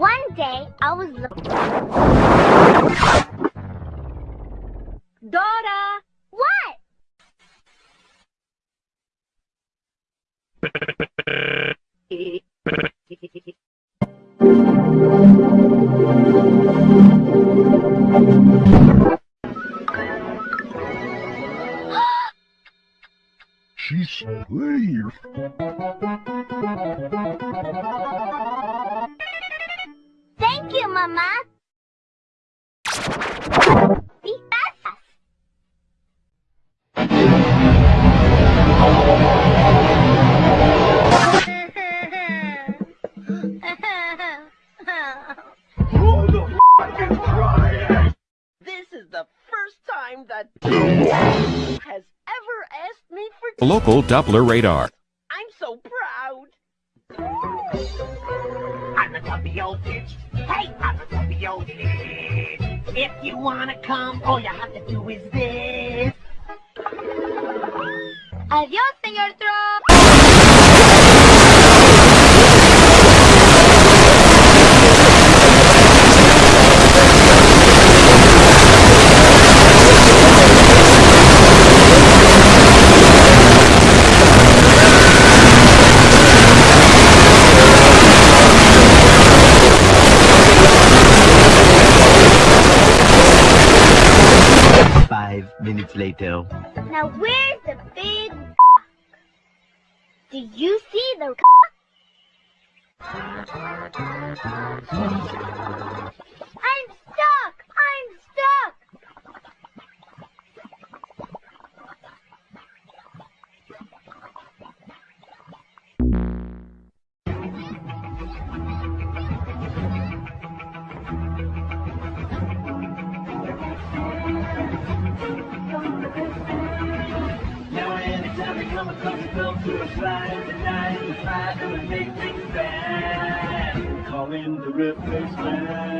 One day, I was looking. Dora! What? She's here. Thank you, Mama. Be fast. This is the first time that has ever asked me for Local Doppler radar. I'm so proud. The old bitch. Hey, I'm the old bitch. If you wanna come, all you have to do is this. Adiós, señor Trump. Five minutes later. Now where's the big Do you see the across a come to a we fight and make things bad. The replacement.